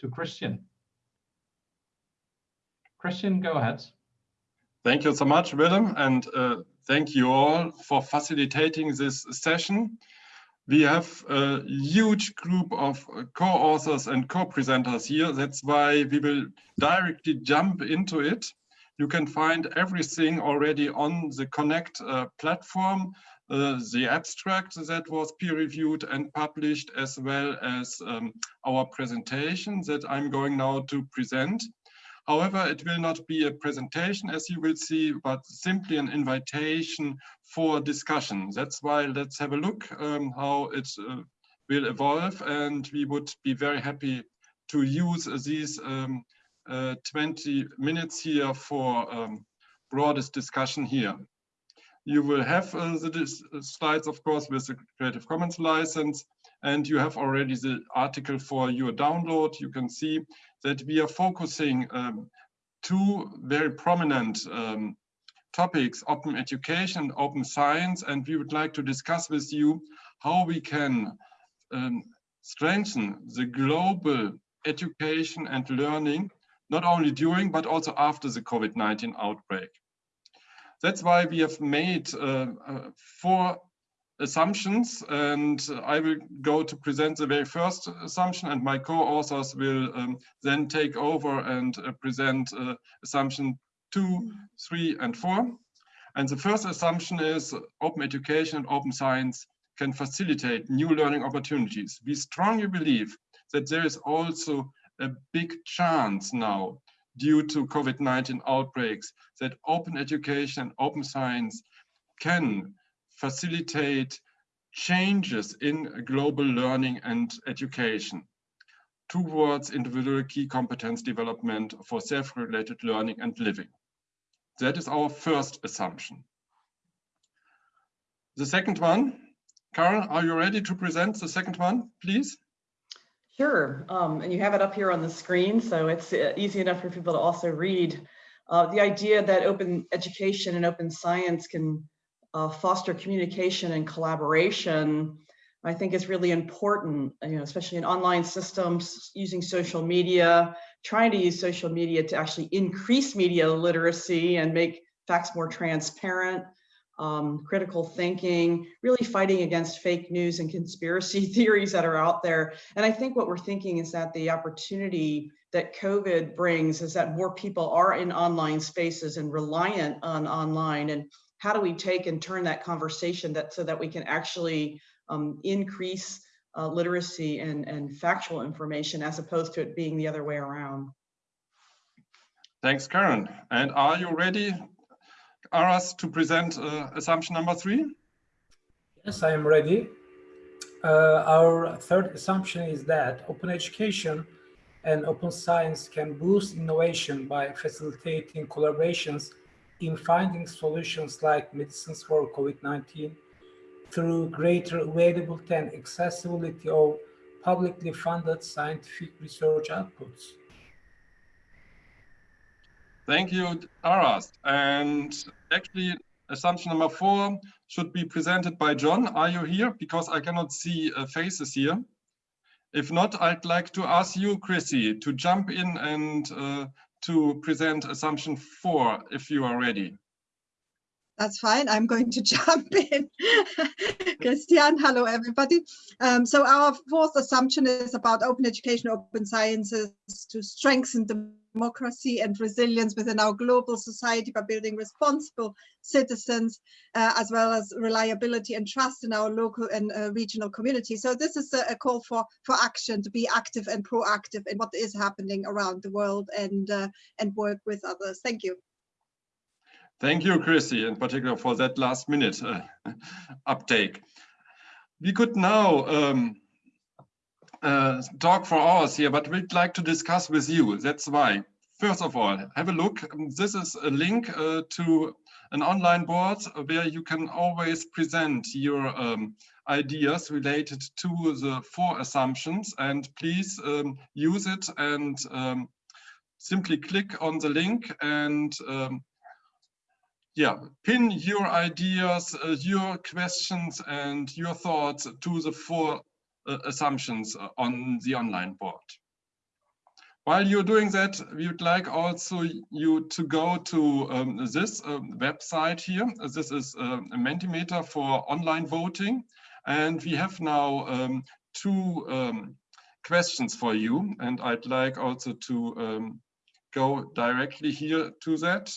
to Christian. Christian, go ahead. Thank you so much, Willem, and uh, thank you all for facilitating this session. We have a huge group of co-authors and co-presenters here. That's why we will directly jump into it. You can find everything already on the Connect uh, platform, uh, the abstract that was peer-reviewed and published, as well as um, our presentation that I'm going now to present. However, it will not be a presentation, as you will see, but simply an invitation for discussion. That's why let's have a look um, how it uh, will evolve. And we would be very happy to use these um, uh, 20 minutes here for um, broadest discussion here. You will have uh, the slides, of course, with the Creative Commons license, and you have already the article for your download. You can see that we are focusing um, two very prominent um, topics, open education, open science, and we would like to discuss with you how we can um, strengthen the global education and learning, not only during, but also after the COVID-19 outbreak. That's why we have made uh, uh, four assumptions and I will go to present the very first assumption and my co-authors will um, then take over and uh, present uh, assumption two, three and four. And the first assumption is open education and open science can facilitate new learning opportunities. We strongly believe that there is also a big chance now due to COVID-19 outbreaks that open education and open science can facilitate changes in global learning and education towards individual key competence development for self-related learning and living. That is our first assumption. The second one, Carol, are you ready to present the second one, please? Sure, um, and you have it up here on the screen, so it's uh, easy enough for people to also read. Uh, the idea that open education and open science can uh, foster communication and collaboration, I think is really important, you know, especially in online systems, using social media, trying to use social media to actually increase media literacy and make facts more transparent, um, critical thinking, really fighting against fake news and conspiracy theories that are out there. And I think what we're thinking is that the opportunity that COVID brings is that more people are in online spaces and reliant on online. And how do we take and turn that conversation that so that we can actually um, increase uh, literacy and, and factual information as opposed to it being the other way around. Thanks, Karen. And are you ready, Aras, to present uh, assumption number three? Yes, I am ready. Uh, our third assumption is that open education and open science can boost innovation by facilitating collaborations in finding solutions like medicines for COVID-19 through greater availability and accessibility of publicly funded scientific research outputs. Thank you, Aras. And actually, assumption number four should be presented by John. Are you here? Because I cannot see uh, faces here. If not, I'd like to ask you, Chrissy, to jump in and uh, to present assumption four, if you are ready. That's fine. I'm going to jump in. Christian, hello, everybody. Um, so our fourth assumption is about open education, open sciences to strengthen democracy and resilience within our global society by building responsible citizens, uh, as well as reliability and trust in our local and uh, regional community. So this is a, a, call for, for action to be active and proactive in what is happening around the world and, uh, and work with others. Thank you. Thank you, Chrissy, in particular for that last minute uh, uptake. We could now um, uh, talk for hours here, but we'd like to discuss with you. That's why. First of all, have a look. This is a link uh, to an online board where you can always present your um, ideas related to the four assumptions and please um, use it and um, simply click on the link and um, yeah, pin your ideas, uh, your questions and your thoughts to the four uh, assumptions uh, on the online board. while you're doing that, we would like also you to go to um, this um, website here. This is um, a Mentimeter for online voting. And we have now um, two um, questions for you. And I'd like also to go directly here to that.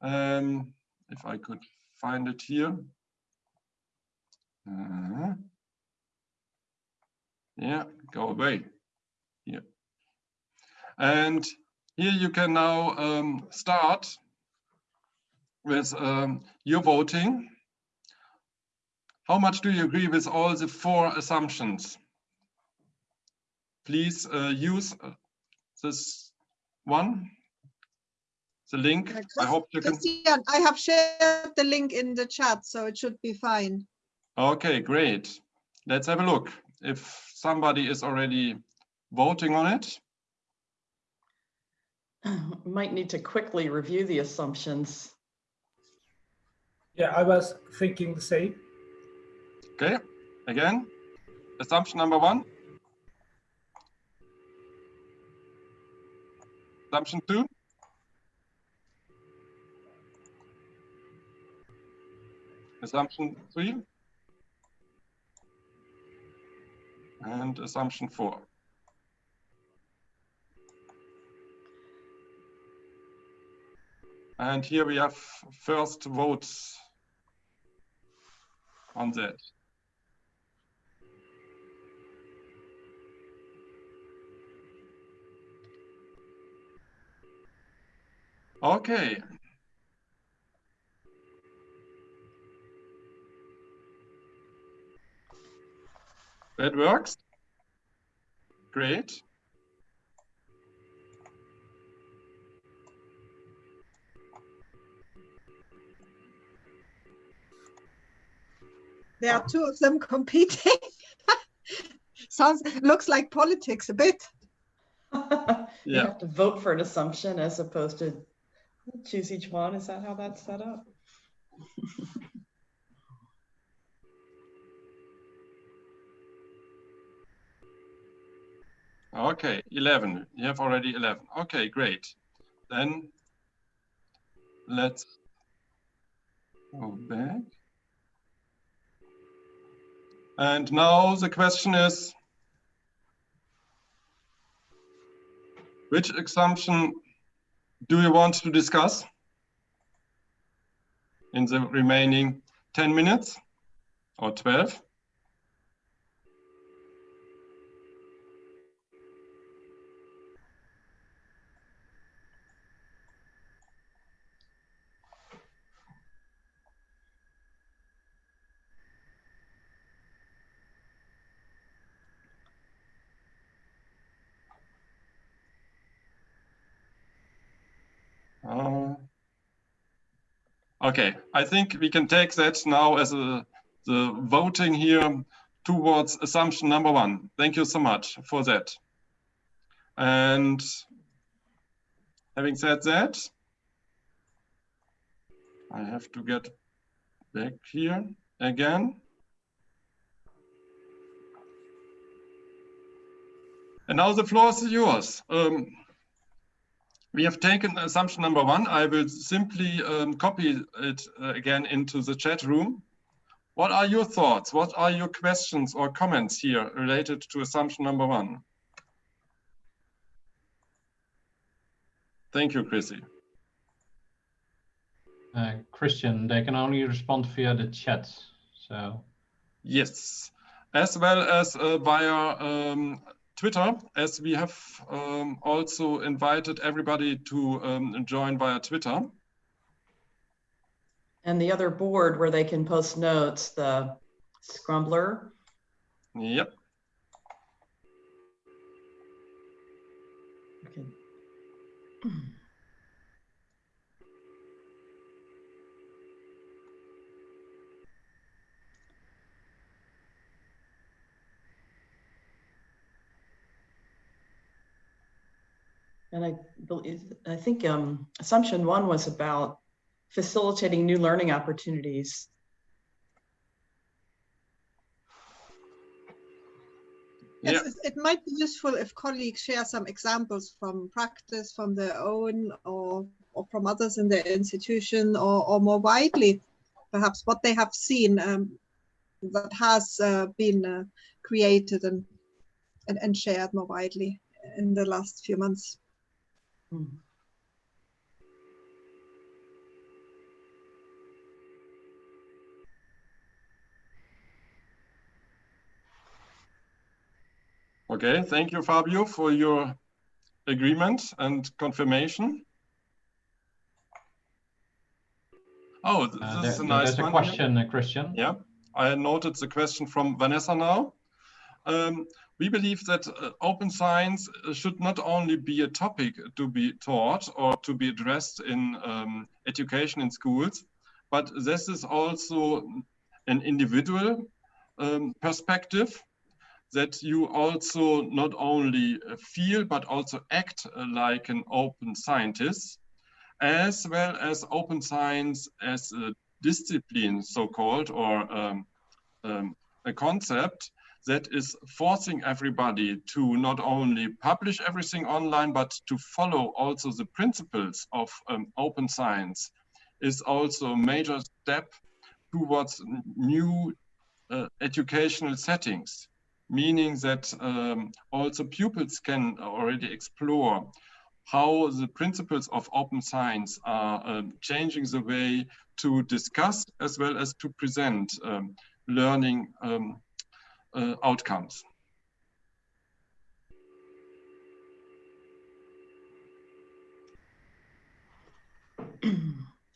Um, if I could find it here. Uh, yeah, go away. Here. And here you can now um, start with um, your voting. How much do you agree with all the four assumptions? Please uh, use uh, this one, the link. I hope you can. Christian, I have shared the link in the chat, so it should be fine. Okay, great. Let's have a look. If somebody is already voting on it. Might need to quickly review the assumptions. Yeah, I was thinking the same. Okay, again, assumption number one. Assumption two. Assumption three. And assumption four. And here we have first votes on that. Okay. That works. Great. There are two of them competing. Sounds, looks like politics a bit. You have to vote for an assumption as opposed to choose each one. Is that how that's set up? Okay, 11. You have already 11. Okay, great. Then let's go back. And now the question is, which assumption do you want to discuss in the remaining 10 minutes or 12? Uh, Okay, I think we can take that now as a, the voting here towards assumption number one. Thank you so much for that. And having said that, I have to get back here again. And now the floor is yours. Um, we have taken assumption number one. I will simply um, copy it uh, again into the chat room. What are your thoughts? What are your questions or comments here related to assumption number one? Thank you, Chrissy. Uh, Christian, they can only respond via the chat. So Yes, as well as uh, via um, Twitter, as we have um, also invited everybody to um, join via Twitter. And the other board where they can post notes, the Scrumblr. Yep. Okay. And I believe, I think um, assumption one was about facilitating new learning opportunities. Yes, Yeah. it- it might be useful if colleagues share some examples from practice, from their own or, or from others in their institution or, or more widely, perhaps what they have seen um, that has uh, been uh, created and, and, and shared more widely in the last few months. Hmm. Okay, thank you, Fabio, for your agreement and confirmation. Oh, Uh, this is a nice There's a one. question, uh, Christian. Yeah, I noted the question from Vanessa now. Um, we believe that uh, open science uh, should not only be a topic to be taught or to be addressed in um, education in schools, but this is also an individual um, perspective that you also not only uh, feel but also act uh, like an open scientist, as well as open science as a discipline, so-called, or um, um, a concept that is forcing everybody to not only publish everything online, but to follow also the principles of um, open science is also a major step towards new uh, educational settings, meaning that um, also pupils can already explore how the principles of open science are um, changing the way to discuss as well as to present um, learning um, outcomes.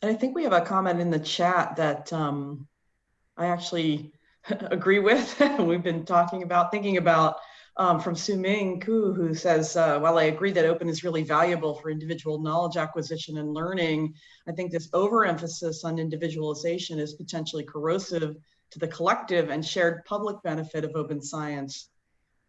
And I think we have a comment in the chat that um, I actually agree with. We've been talking about, thinking about um, from Su Ming Ku, who says, uh, while I agree that open is really valuable for individual knowledge acquisition and learning, I think this overemphasis on individualization is potentially corrosive to the collective and shared public benefit of open science.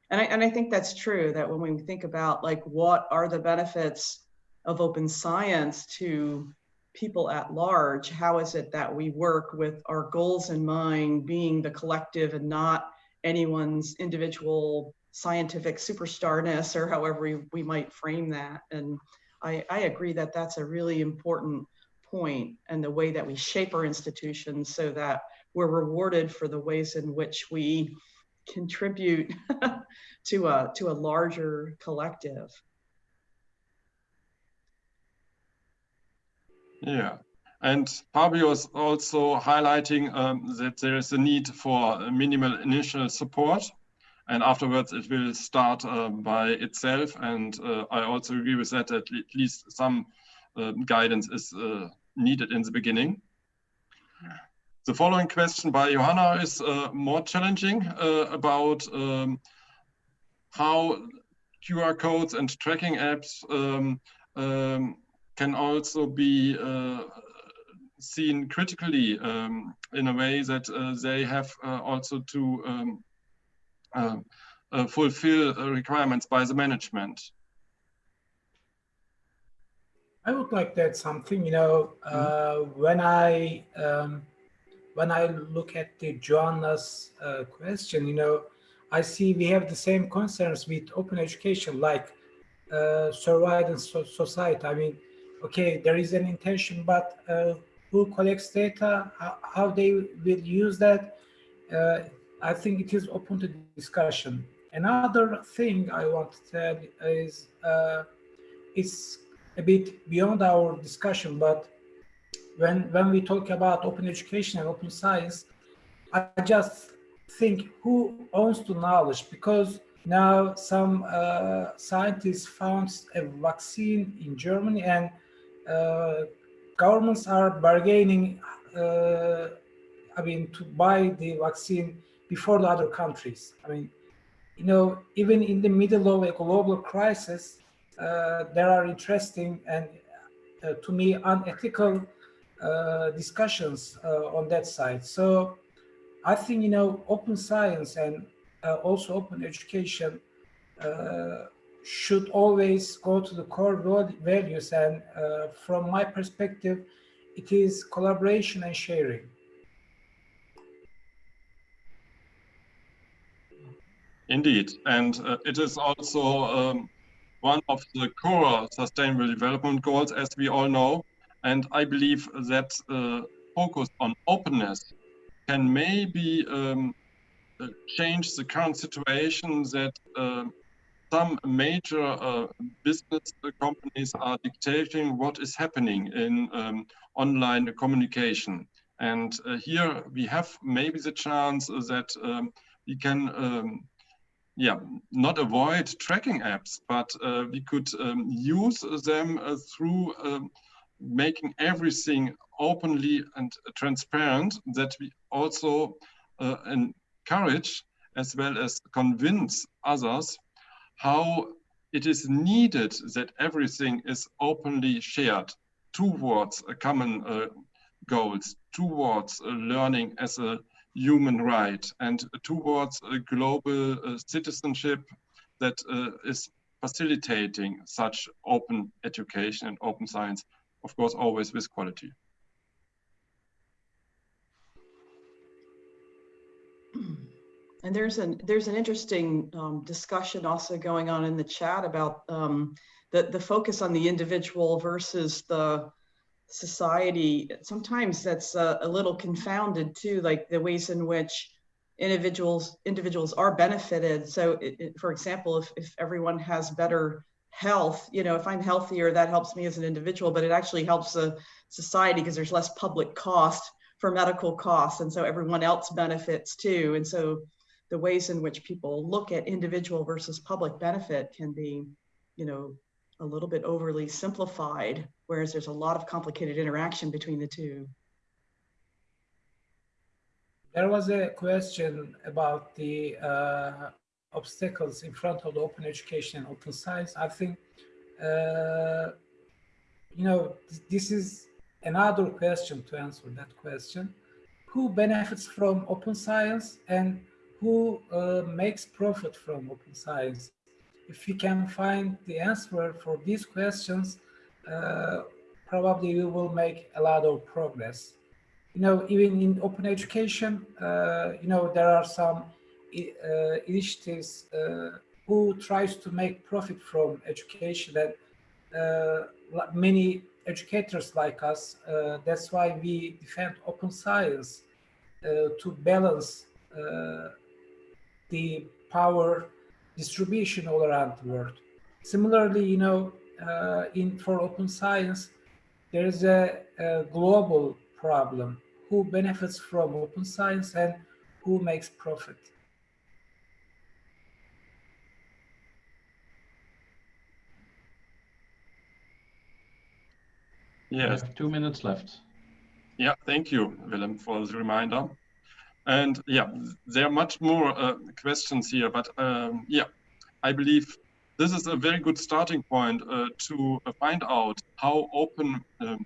And I, and I think that's true, that when we think about like, what are the benefits of open science to people at large, how is it that we work with our goals in mind being the collective and not anyone's individual scientific superstarness or however we, we might frame that. And I, I agree that that's a really important point and the way that we shape our institutions so that we're rewarded for the ways in which we contribute to a to a larger collective. Yeah, and Fabio is also highlighting um, that there is a need for minimal initial support and afterwards it will start uh, by itself. And uh, I also agree with that, at least some uh, guidance is uh, needed in the beginning. The following question by Johanna is uh, more challenging uh, about um, how QR codes and tracking apps um, um, can also be uh, seen critically um, in a way that uh, they have uh, also to um, uh, uh, fulfill requirements by the management. I would like to add something. You know, uh, when I um, when I look at the Joanna's uh, question, you know, I see we have the same concerns with open education, like uh, surveillance so society. I mean, okay, there is an intention, but uh, who collects data, how, how they will use that, uh, I think it is open to discussion. Another thing I want to tell is uh, it's a bit beyond our discussion, but when when we talk about open education and open science, I just think who owns the knowledge because now some uh, scientists found a vaccine in Germany and uh, governments are bargaining, uh, I mean, to buy the vaccine before the other countries. I mean, you know, even in the middle of a global crisis, uh, there are interesting and uh, to me unethical discussions uh, on that side. So I think, you know, open science and uh, also open education uh, should always go to the core values. And uh, from my perspective, it is collaboration and sharing. Indeed, and uh, it is also um, one of the core sustainable development goals, as we all know. And I believe that uh, focus on openness can maybe um, uh, change the current situation that uh, some major uh, business companies are dictating what is happening in um, online communication. And uh, here we have maybe the chance that um, we can um, yeah, not avoid tracking apps, but uh, we could um, use them uh, through um, making everything openly and transparent that we also uh, encourage as well as convince others how it is needed that everything is openly shared towards a common uh, goals, towards uh, learning as a human right and towards a global uh, citizenship that uh, is facilitating such open education and open science, of course, always with quality. And there's an there's an interesting um, discussion also going on in the chat about um, the the focus on the individual versus the society. Sometimes that's a, a little confounded too, like the ways in which individuals individuals are benefited. So, it, it, for example, if if everyone has better health, you know, if I'm healthier, that helps me as an individual, but it actually helps the society because there's less public cost for medical costs, and so everyone else benefits too. And so the ways in which people look at individual versus public benefit can be, you know, a little bit overly simplified, whereas there's a lot of complicated interaction between the two. There was a question about the uh, obstacles in front of the open education and open science. I think, uh, you know, this is another question to answer that question. Who benefits from open science and who uh, makes profit from open science? If we can find the answer for these questions, uh, probably we will make a lot of progress. You know, even in open education, uh, you know, there are some initiatives uh, who tries to make profit from education that uh, many educators like us, that's why we defend open science to balance the power distribution all around the world. Similarly, you know, uh, in for open science, there is a, a, global problem. Who benefits from open science and who makes profit? Yes. two minutes left. Yeah, thank you, Willem, for the reminder. And yeah, there are much more uh, questions here, but um, yeah, I believe this is a very good starting point uh, to uh, find out how open um,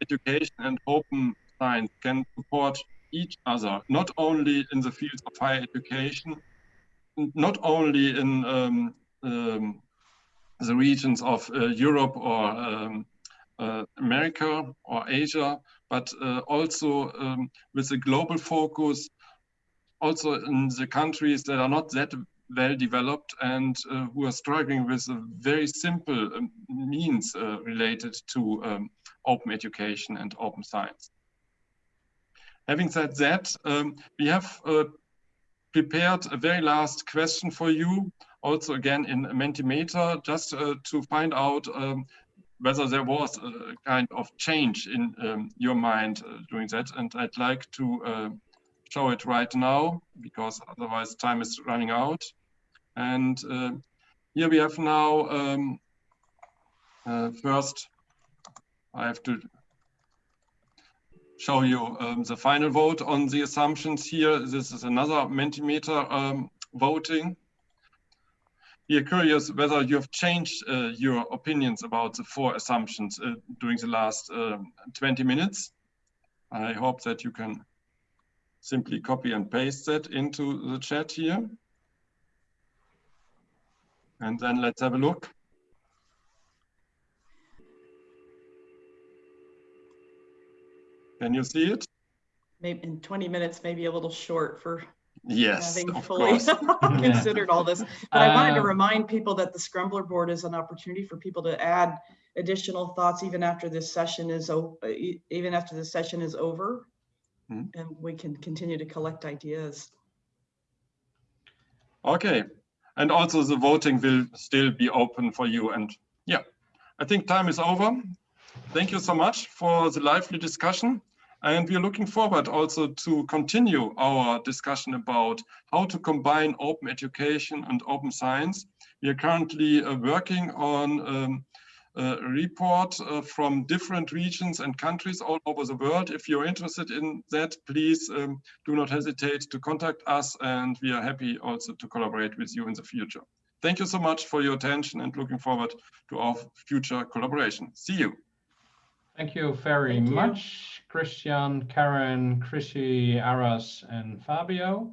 education and open science can support each other, not only in the fields of higher education, not only in um, um, the regions of uh, Europe or um, America or Asia, but uh, also um, with a global focus, also in the countries that are not that well developed and uh, who are struggling with very simple um, means uh, related to um, open education and open science. Having said that, um, we have uh, prepared a very last question for you, also again in Mentimeter, just uh, to find out um, whether there was a kind of change in um, your mind uh, doing that. And I'd like to uh, show it right now because otherwise time is running out. And uh, here we have now um, uh, first I have to show you um, the final vote on the assumptions here. This is another Mentimeter um, voting we are curious whether you have changed uh, your opinions about the four assumptions uh, during the last uh, 20 minutes. I hope that you can simply copy and paste that into the chat here. And then let's have a look. Can you see it? Maybe in 20 minutes, maybe a little short for Yes, having of fully course. considered all this. But I wanted to Um, remind people that the Scrumblr board is an opportunity for people to add additional thoughts even after this session is, uh, even after the session is over. Hmm. And we can continue to collect ideas. Okay, and also the voting will still be open for you. And yeah, I think time is over. Thank you so much for the lively discussion. And we are looking forward also to continue our discussion about how to combine open education and open science. We are currently uh, working on um, a report uh, from different regions and countries all over the world. If you're interested in that, please um, do not hesitate to contact us and we are happy also to collaborate with you in the future. Thank you so much for your attention and looking forward to our future collaboration. See you. Thank you very Thank you. much, Christian, Karen, Chrissy, Aras, and Fabio.